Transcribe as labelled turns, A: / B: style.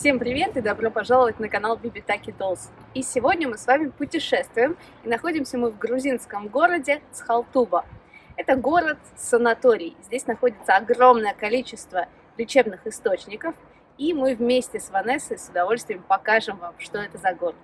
A: Всем привет и добро пожаловать на канал Бибитаки Dolls. И сегодня мы с вами путешествуем, и находимся мы в грузинском городе Схалтуба. Это город-санаторий. Здесь находится огромное количество лечебных источников, и мы вместе с Ванессой с удовольствием покажем вам, что это за город.